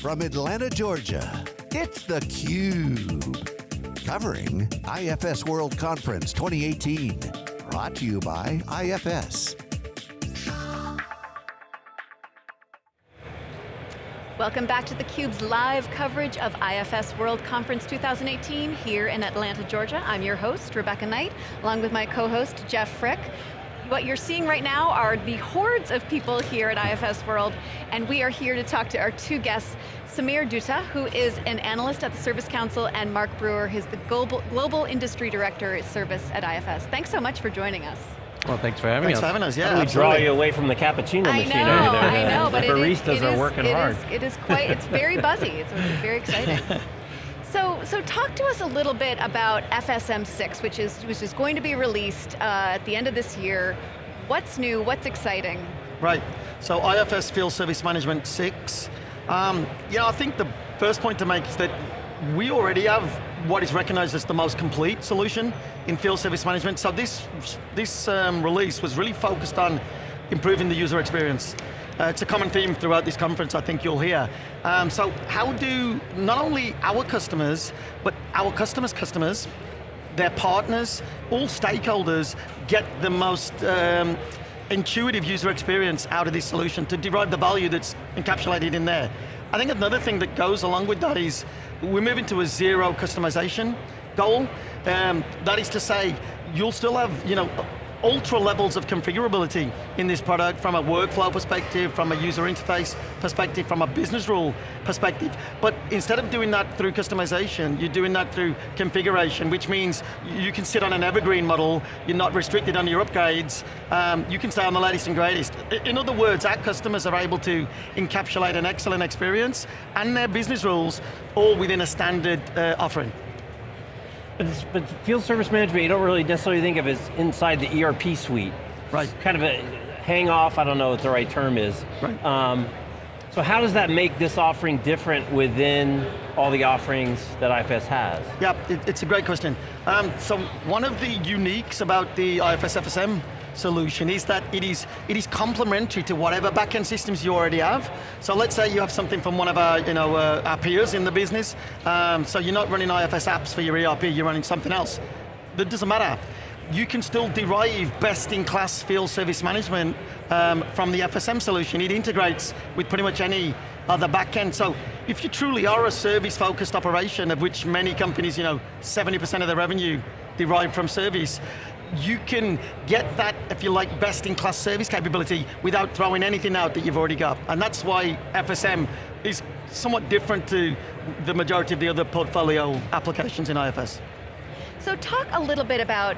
From Atlanta, Georgia, it's theCUBE. Covering IFS World Conference 2018. Brought to you by IFS. Welcome back to theCUBE's live coverage of IFS World Conference 2018 here in Atlanta, Georgia. I'm your host, Rebecca Knight, along with my co-host, Jeff Frick. What you're seeing right now are the hordes of people here at IFS World, and we are here to talk to our two guests, Sumair Dutta, who is an analyst at the Service Council, and Mark Brewer, who's the Global, Global Industry Director at Service at IFS. Thanks so much for joining us. Well, thanks for having thanks us. Thanks for having us, yeah. We draw you away from the cappuccino I machine know, over there? I know, the but baristas it is, are working it hard. Is, it is quite, it's very buzzy, it's, it's very exciting. So, so talk to us a little bit about FSM6, which is, which is going to be released uh, at the end of this year. What's new, what's exciting? Right, so IFS Field Service Management 6. Um, yeah, I think the first point to make is that we already have what is recognized as the most complete solution in field service management. So this, this um, release was really focused on improving the user experience. Uh, it's a common theme throughout this conference, I think you'll hear. Um, so how do not only our customers, but our customers' customers, their partners, all stakeholders get the most um, intuitive user experience out of this solution to derive the value that's encapsulated in there. I think another thing that goes along with that is we're moving to a zero customization goal. Um, that is to say, you'll still have, you know, ultra levels of configurability in this product from a workflow perspective, from a user interface perspective, from a business rule perspective. But instead of doing that through customization, you're doing that through configuration, which means you can sit on an evergreen model, you're not restricted on your upgrades, um, you can stay on the latest and greatest. In other words, our customers are able to encapsulate an excellent experience and their business rules all within a standard uh, offering. But, but, field service management, you don't really necessarily think of as inside the ERP suite. Right. It's kind of a hang off, I don't know what the right term is. Right. Um, so how does that make this offering different within all the offerings that IFS has? Yeah, it, it's a great question. Um, so one of the uniques about the IFS FSM solution is that it is, it is complementary to whatever backend systems you already have. So let's say you have something from one of our, you know, uh, our peers in the business, um, so you're not running IFS apps for your ERP, you're running something else. That doesn't matter. You can still derive best-in-class field service management um, from the FSM solution. It integrates with pretty much any other backend. So if you truly are a service-focused operation, of which many companies, you know, 70% of their revenue derive from service, you can get that, if you like, best-in-class service capability without throwing anything out that you've already got. And that's why FSM is somewhat different to the majority of the other portfolio applications in IFS. So talk a little bit about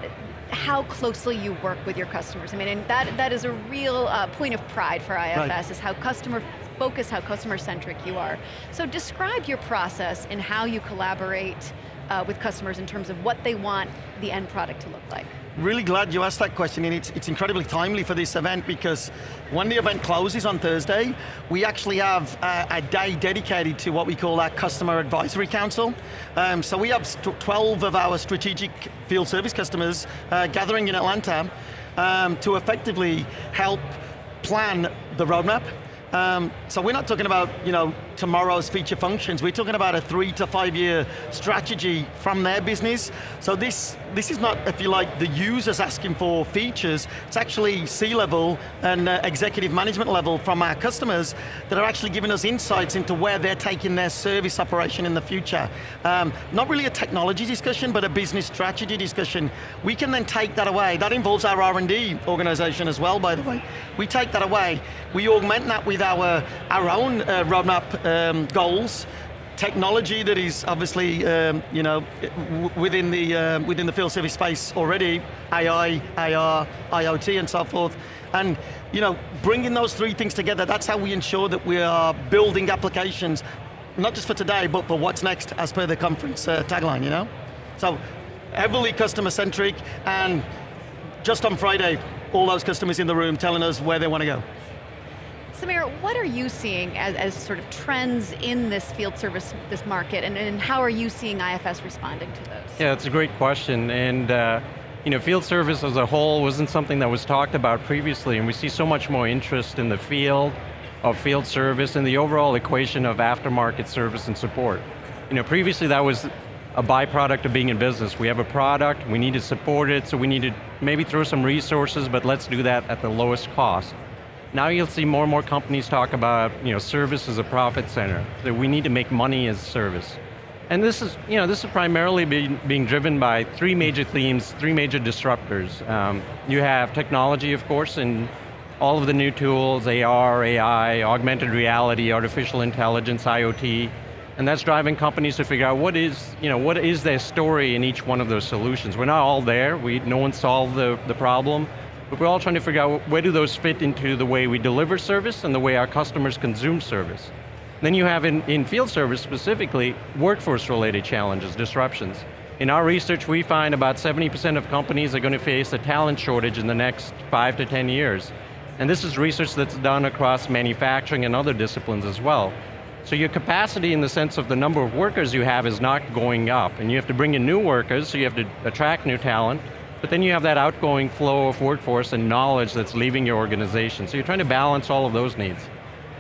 how closely you work with your customers. I mean, and that, that is a real uh, point of pride for IFS, right. is how customer focused, how customer centric you are. So describe your process and how you collaborate uh, with customers in terms of what they want the end product to look like. Really glad you asked that question, and it's, it's incredibly timely for this event because when the event closes on Thursday, we actually have a, a day dedicated to what we call our Customer Advisory Council. Um, so we have 12 of our strategic field service customers uh, gathering in Atlanta um, to effectively help plan the roadmap um, so we're not talking about you know tomorrow's feature functions. We're talking about a three to five year strategy from their business. So this this is not, if you like, the users asking for features. It's actually C-level and uh, executive management level from our customers that are actually giving us insights into where they're taking their service operation in the future. Um, not really a technology discussion, but a business strategy discussion. We can then take that away. That involves our R&D organization as well, by the way. We take that away. We augment that with our, our own uh, roadmap um, goals, technology that is obviously, um, you know, within the, uh, within the field service space already, AI, AR, IoT and so forth. And you know, bringing those three things together, that's how we ensure that we are building applications, not just for today, but for what's next, as per the conference uh, tagline, you know? So, heavily customer-centric, and just on Friday, all those customers in the room telling us where they want to go. Sumair, what are you seeing as, as sort of trends in this field service, this market, and, and how are you seeing IFS responding to those? Yeah, that's a great question, and uh, you know, field service as a whole wasn't something that was talked about previously, and we see so much more interest in the field, of field service and the overall equation of aftermarket service and support. You know, previously that was a byproduct of being in business. We have a product, we need to support it, so we need to maybe throw some resources, but let's do that at the lowest cost. Now you'll see more and more companies talk about you know, service as a profit center, that we need to make money as service. And this is, you know, this is primarily being, being driven by three major themes, three major disruptors. Um, you have technology, of course, and all of the new tools, AR, AI, augmented reality, artificial intelligence, IoT, and that's driving companies to figure out what is, you know, what is their story in each one of those solutions. We're not all there, we, no one solved the, the problem, but we're all trying to figure out where do those fit into the way we deliver service and the way our customers consume service. Then you have in, in field service specifically, workforce related challenges, disruptions. In our research, we find about 70% of companies are going to face a talent shortage in the next five to 10 years. And this is research that's done across manufacturing and other disciplines as well. So your capacity in the sense of the number of workers you have is not going up, and you have to bring in new workers, so you have to attract new talent, but then you have that outgoing flow of workforce and knowledge that's leaving your organization. So you're trying to balance all of those needs.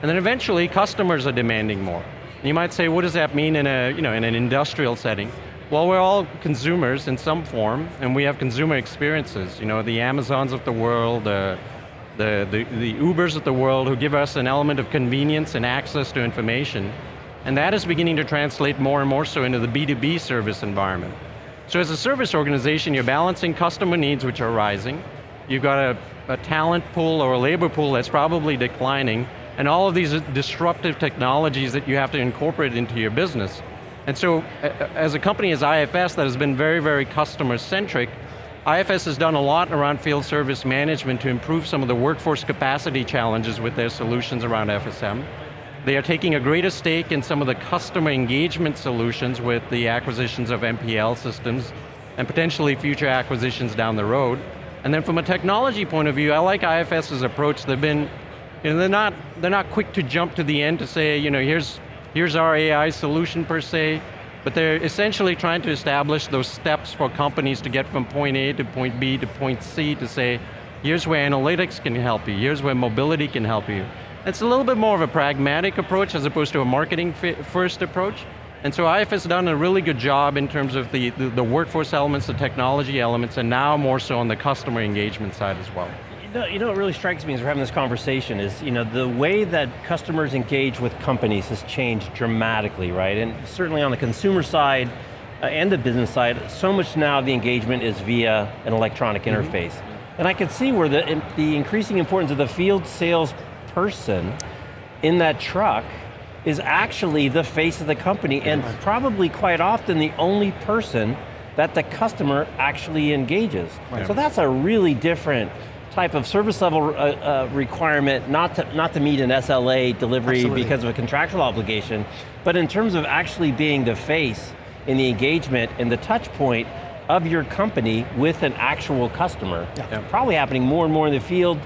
And then eventually, customers are demanding more. And you might say, what does that mean in, a, you know, in an industrial setting? Well, we're all consumers in some form, and we have consumer experiences. You know, the Amazons of the world, uh, the, the, the Ubers of the world who give us an element of convenience and access to information. And that is beginning to translate more and more so into the B2B service environment. So as a service organization, you're balancing customer needs which are rising, you've got a, a talent pool or a labor pool that's probably declining, and all of these disruptive technologies that you have to incorporate into your business. And so, as a company as IFS that has been very, very customer centric, IFS has done a lot around field service management to improve some of the workforce capacity challenges with their solutions around FSM. They are taking a greater stake in some of the customer engagement solutions with the acquisitions of MPL systems and potentially future acquisitions down the road. And then from a technology point of view, I like IFS's approach. They've been, you know, they're not, they're not quick to jump to the end to say, you know, here's, here's our AI solution per se. But they're essentially trying to establish those steps for companies to get from point A to point B to point C to say, here's where analytics can help you, here's where mobility can help you. It's a little bit more of a pragmatic approach as opposed to a marketing first approach. And so IFS has done a really good job in terms of the, the, the workforce elements, the technology elements, and now more so on the customer engagement side as well. You know, you know what really strikes me as we're having this conversation is, you know, the way that customers engage with companies has changed dramatically, right? And certainly on the consumer side uh, and the business side, so much now the engagement is via an electronic mm -hmm. interface. And I can see where the, the increasing importance of the field sales person in that truck is actually the face of the company and probably quite often the only person that the customer actually engages. Right. So that's a really different type of service level uh, uh, requirement, not to, not to meet an SLA delivery Absolutely. because of a contractual obligation, but in terms of actually being the face in the engagement and the touch point of your company with an actual customer. Yeah. Probably happening more and more in the field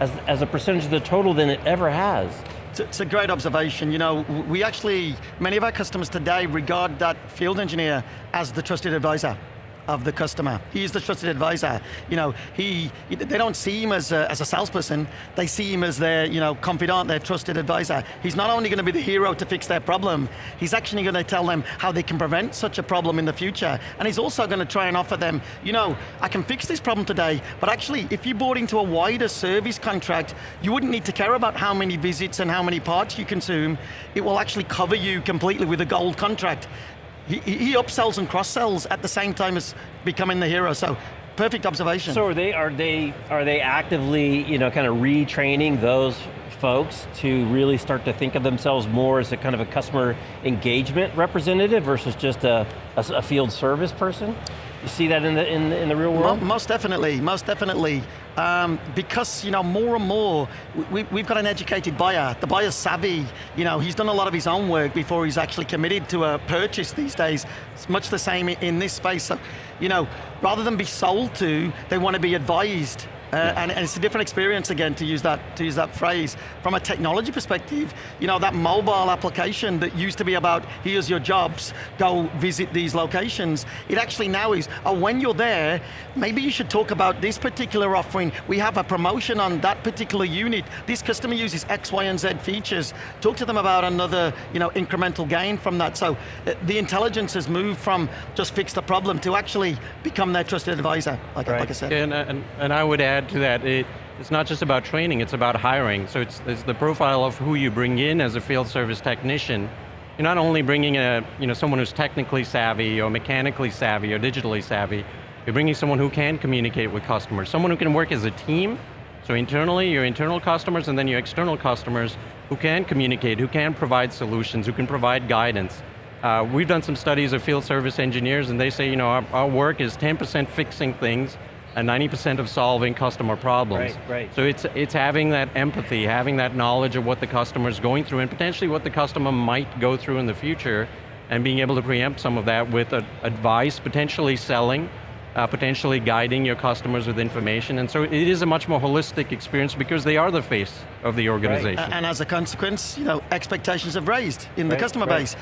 as, as a percentage of the total than it ever has. It's a great observation. You know, we actually, many of our customers today regard that field engineer as the trusted advisor of the customer. He is the trusted advisor. You know, he, they don't see him as a, as a salesperson, they see him as their you know, confidant, their trusted advisor. He's not only going to be the hero to fix their problem, he's actually going to tell them how they can prevent such a problem in the future. And he's also going to try and offer them, you know, I can fix this problem today, but actually, if you bought into a wider service contract, you wouldn't need to care about how many visits and how many parts you consume. It will actually cover you completely with a gold contract he, he upsells and cross-sells at the same time as becoming the hero, so perfect observation. So are they, are they, are they actively, you know, kind of retraining those folks to really start to think of themselves more as a kind of a customer engagement representative versus just a, a, a field service person? You see that in the, in, in the real world? Most definitely, most definitely. Um, because you know, more and more, we, we've got an educated buyer. The buyer's savvy. You know, he's done a lot of his own work before he's actually committed to a purchase these days. It's much the same in this space. So, you know, rather than be sold to, they want to be advised Uh, and, and it's a different experience again to use that to use that phrase. From a technology perspective, you know that mobile application that used to be about here's your jobs, go visit these locations. It actually now is, oh, when you're there, maybe you should talk about this particular offering. We have a promotion on that particular unit. This customer uses X, Y, and Z features. Talk to them about another, you know, incremental gain from that. So uh, the intelligence has moved from just fix the problem to actually become their trusted advisor, like, Right. like I said. And, and, and I would add to that, it, it's not just about training, it's about hiring. So it's, it's the profile of who you bring in as a field service technician. You're not only bringing a, you know, someone who's technically savvy or mechanically savvy or digitally savvy, you're bringing someone who can communicate with customers, someone who can work as a team, so internally, your internal customers and then your external customers who can communicate, who can provide solutions, who can provide guidance. Uh, we've done some studies of field service engineers and they say, you know, our, our work is 10% fixing things and 90% of solving customer problems. Right, right. So it's, it's having that empathy, having that knowledge of what the customer's going through and potentially what the customer might go through in the future and being able to preempt some of that with uh, advice, potentially selling, uh, potentially guiding your customers with information. And so it is a much more holistic experience because they are the face of the organization. A- And as a consequence, you know, expectations have raised in the customer right. base.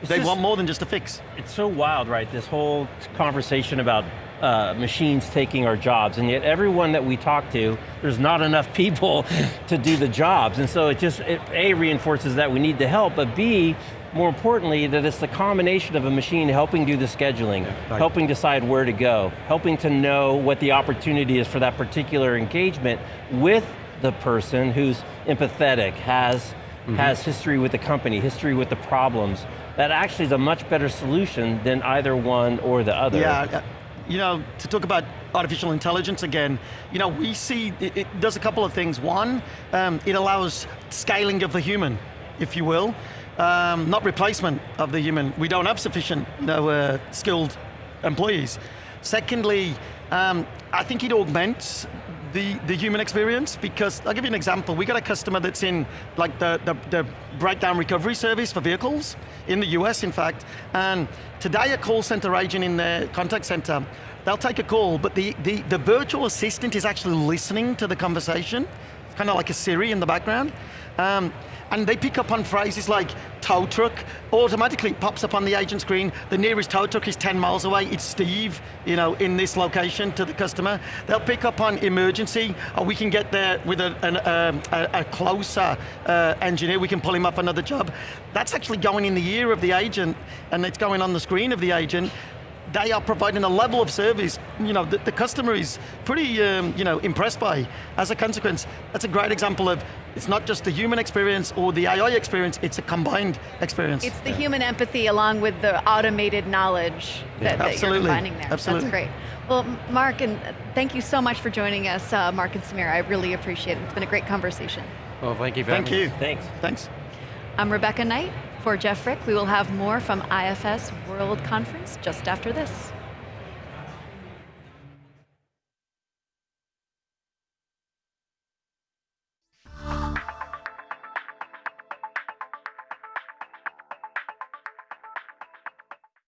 It's They just- want more than just a fix. It's so wild, right? This whole conversation about uh, machines taking our jobs, and yet everyone that we talk to, there's not enough people to do the jobs, and so it just, it, A, reinforces that we need the help, but B, more importantly, that it's the combination of a machine helping do the scheduling, right. helping decide where to go, helping to know what the opportunity is for that particular engagement with the person who's empathetic, has, has history with the company, history with the problems. That actually is a much better solution than either one or the other. Yeah, you know, to talk about artificial intelligence again, you know, we see it, it does a couple of things. One, um, it allows scaling of the human, if you will, um, not replacement of the human. We don't have sufficient, you know, uh, skilled employees. Secondly, um, I think it augments the, the human experience because I'll give you an example. We got a customer that's in like the, the, the breakdown recovery service for vehicles in the US, in fact. And today, a call center agent in the contact center, they'll take a call, but the, the, the virtual assistant is actually listening to the conversation, kind of like a Siri in the background. Um, and they pick up on phrases like tow truck, automatically pops up on the agent screen, the nearest tow truck is 10 miles away, it's Steve, you know, in this location to the customer. They'll pick up on emergency, or we can get there with a, an, um, a, a closer uh, engineer, we can pull him up another job. That's actually going in the ear of the agent, and it's going on the screen of the agent, they are providing a level of service, you know, that the customer is pretty, um, you know, impressed by. As a consequence, that's a great example of, it's not just the human experience or the AI experience, it's a combined experience. It's the human empathy along with the automated knowledge that, that you're Absolutely. combining there. Absolutely. That's great. Well, Mark, and thank you so much for joining us, uh, Mark and Sumair. I really appreciate it. It's been a great conversation. well, thank you for Thank you. us. Thanks. Thanks. I'm Rebecca Knight for Jeff Frick. We will have more from IFS World Conference just after this.